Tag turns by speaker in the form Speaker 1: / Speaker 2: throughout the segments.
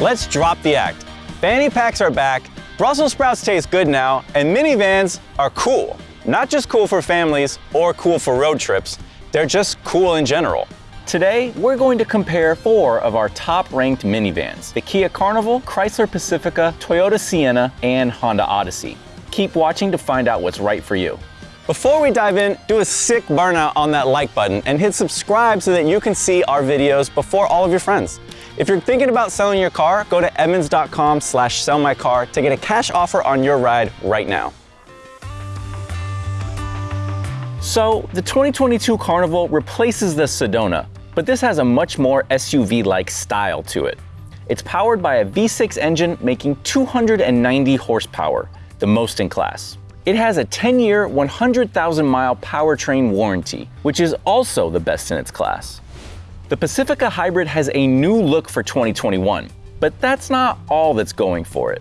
Speaker 1: Let's drop the act. Fanny packs are back, Brussels sprouts taste good now, and minivans are cool. Not just cool for families or cool for road trips, they're just cool in general.
Speaker 2: Today, we're going to compare four of our top-ranked minivans, the Kia Carnival, Chrysler Pacifica, Toyota Sienna, and Honda Odyssey. Keep watching to find out what's right for you.
Speaker 1: Before we dive in, do a sick burnout on that like button and hit subscribe so that you can see our videos before all of your friends. If you're thinking about selling your car, go to edmunds.com slash sell my car to get a cash offer on your ride right now.
Speaker 2: So, the 2022 Carnival replaces the Sedona, but this has a much more SUV-like style to it. It's powered by a V6 engine making 290 horsepower, the most in class. It has a 10-year, 100,000 mile powertrain warranty, which is also the best in its class. The Pacifica Hybrid has a new look for 2021, but that's not all that's going for it.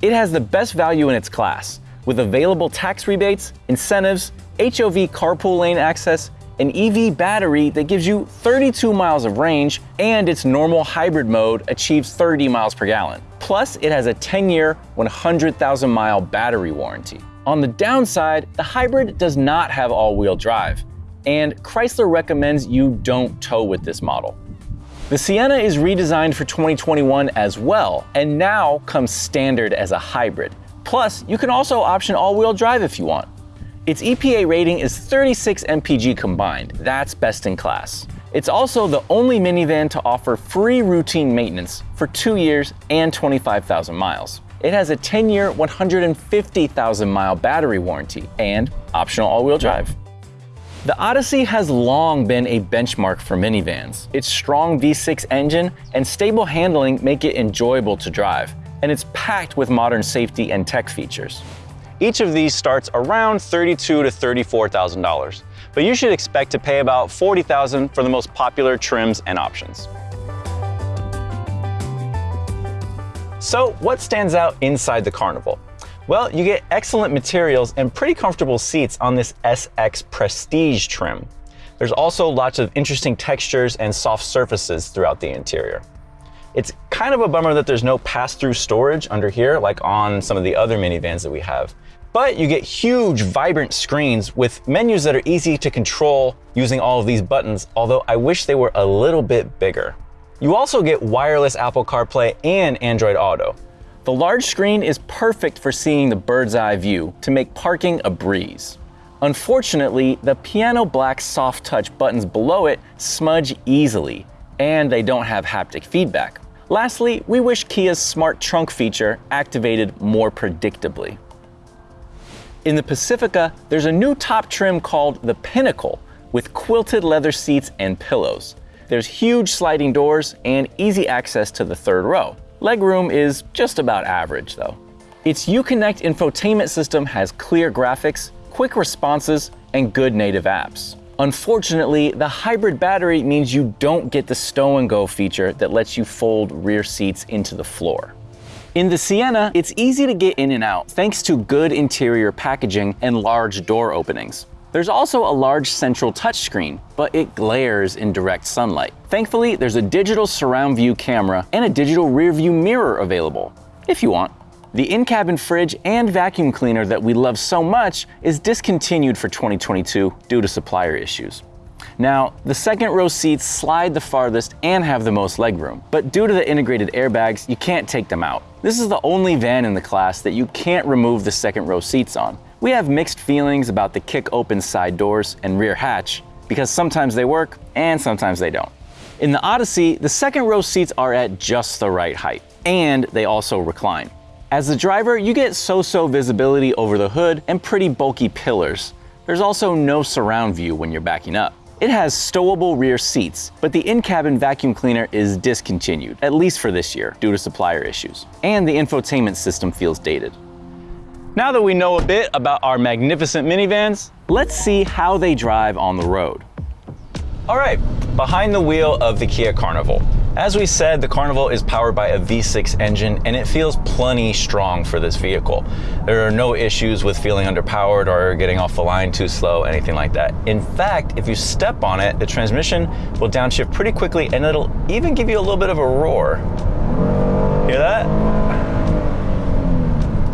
Speaker 2: It has the best value in its class, with available tax rebates, incentives, HOV carpool lane access, an EV battery that gives you 32 miles of range, and its normal hybrid mode achieves 30 miles per gallon. Plus, it has a 10-year, 100,000 mile battery warranty. On the downside, the hybrid does not have all-wheel drive, and Chrysler recommends you don't tow with this model. The Sienna is redesigned for 2021 as well, and now comes standard as a hybrid. Plus, you can also option all-wheel drive if you want. Its EPA rating is 36 mpg combined, that's best in class. It's also the only minivan to offer free routine maintenance for two years and 25,000 miles. It has a 10-year, 150,000 mile battery warranty and optional all-wheel drive. The Odyssey has long been a benchmark for minivans. Its strong V6 engine and stable handling make it enjoyable to drive, and it's packed with modern safety and tech features.
Speaker 1: Each of these starts around $32,000 to $34,000, but you should expect to pay about 40,000 for the most popular trims and options. So what stands out inside the Carnival? Well, you get excellent materials and pretty comfortable seats on this SX Prestige trim. There's also lots of interesting textures and soft surfaces throughout the interior. It's kind of a bummer that there's no pass-through storage under here like on some of the other minivans that we have. But you get huge, vibrant screens with menus that are easy to control using all of these buttons, although I wish they were a little bit bigger. You also get wireless Apple CarPlay and Android Auto.
Speaker 2: The large screen is perfect for seeing the bird's eye view to make parking a breeze. Unfortunately, the piano black soft touch buttons below it smudge easily, and they don't have haptic feedback. Lastly, we wish Kia's smart trunk feature activated more predictably. In the Pacifica, there's a new top trim called the Pinnacle with quilted leather seats and pillows. There's huge sliding doors and easy access to the third row. Legroom is just about average though. Its Uconnect infotainment system has clear graphics, quick responses, and good native apps. Unfortunately, the hybrid battery means you don't get the stow and go feature that lets you fold rear seats into the floor. In the Sienna, it's easy to get in and out thanks to good interior packaging and large door openings. There's also a large central touchscreen, but it glares in direct sunlight. Thankfully, there's a digital surround view camera and a digital rear view mirror available, if you want. The in-cabin fridge and vacuum cleaner that we love so much is discontinued for 2022 due to supplier issues. Now, the second row seats slide the farthest and have the most legroom, but due to the integrated airbags, you can't take them out. This is the only van in the class that you can't remove the second row seats on, we have mixed feelings about the kick open side doors and rear hatch because sometimes they work and sometimes they don't. In the Odyssey, the second row seats are at just the right height and they also recline. As the driver, you get so-so visibility over the hood and pretty bulky pillars. There's also no surround view when you're backing up. It has stowable rear seats, but the in-cabin vacuum cleaner is discontinued, at least for this year, due to supplier issues. And the infotainment system feels dated. Now that we know a bit about our magnificent minivans, let's see how they drive on the road. All right, behind the wheel of the Kia Carnival.
Speaker 1: As we said, the Carnival is powered by a V6 engine and it feels plenty strong for this vehicle. There are no issues with feeling underpowered or getting off the line too slow, anything like that. In fact, if you step on it, the transmission will downshift pretty quickly and it'll even give you a little bit of a roar. Hear that?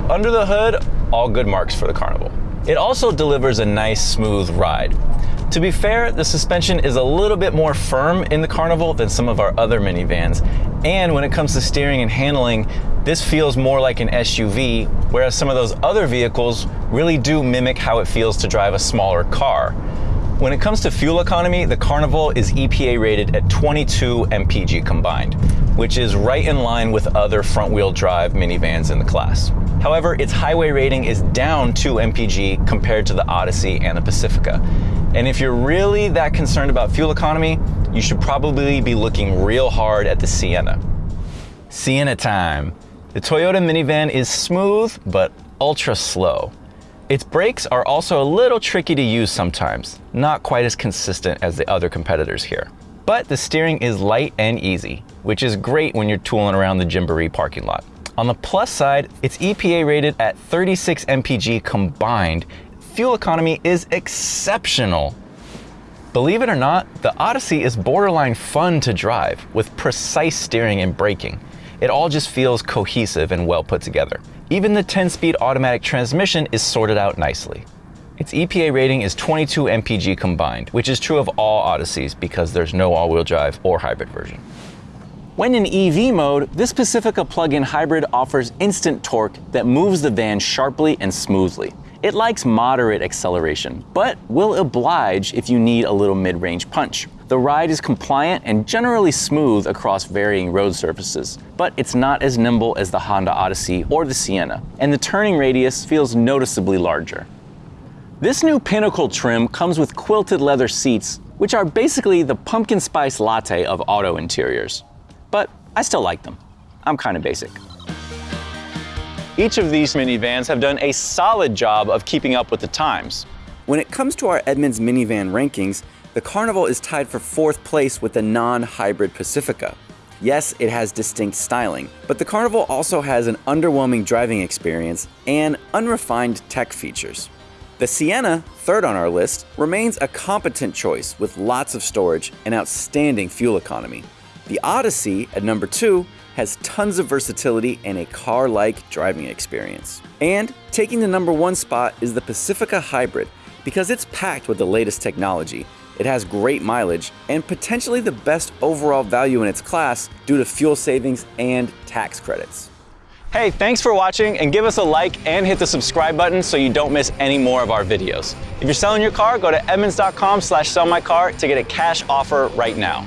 Speaker 1: Under the hood, all good marks for the Carnival. It also delivers a nice smooth ride. To be fair, the suspension is a little bit more firm in the Carnival than some of our other minivans. And when it comes to steering and handling, this feels more like an SUV, whereas some of those other vehicles really do mimic how it feels to drive a smaller car. When it comes to fuel economy, the Carnival is EPA rated at 22 mpg combined, which is right in line with other front wheel drive minivans in the class. However, its highway rating is down 2 mpg compared to the Odyssey and the Pacifica. And if you're really that concerned about fuel economy, you should probably be looking real hard at the Sienna. Sienna time. The Toyota minivan is smooth, but ultra slow. Its brakes are also a little tricky to use sometimes, not quite as consistent as the other competitors here. But the steering is light and easy, which is great when you're tooling around the Gymboree parking lot. On the plus side, it's EPA rated at 36 mpg combined fuel economy is exceptional. Believe it or not, the Odyssey is borderline fun to drive with precise steering and braking. It all just feels cohesive and well put together. Even the 10-speed automatic transmission is sorted out nicely. Its EPA rating is 22 mpg combined, which is true of all Odysseys because there's no all-wheel drive or hybrid version.
Speaker 2: When in EV mode, this Pacifica plug-in hybrid offers instant torque that moves the van sharply and smoothly. It likes moderate acceleration, but will oblige if you need a little mid-range punch. The ride is compliant and generally smooth across varying road surfaces, but it's not as nimble as the Honda Odyssey or the Sienna, and the turning radius feels noticeably larger. This new Pinnacle trim comes with quilted leather seats, which are basically the pumpkin spice latte of auto interiors. But I still like them. I'm kind of basic. Each of these minivans have done a solid job of keeping up with the times.
Speaker 3: When it comes to our Edmunds minivan rankings, the Carnival is tied for fourth place with the non-hybrid Pacifica. Yes, it has distinct styling, but the Carnival also has an underwhelming driving experience and unrefined tech features. The Sienna, third on our list, remains a competent choice with lots of storage and outstanding fuel economy. The Odyssey, at number two, has tons of versatility and a car-like driving experience. And taking the number one spot is the Pacifica Hybrid, because it's packed with the latest technology. It has great mileage and potentially the best overall value in its class due to fuel savings and tax credits.
Speaker 2: Hey, thanks for watching and give us a like and hit the subscribe button so you don't miss any more of our videos. If you're selling your car, go to edmunds.com slash sell my car to get a cash offer right now.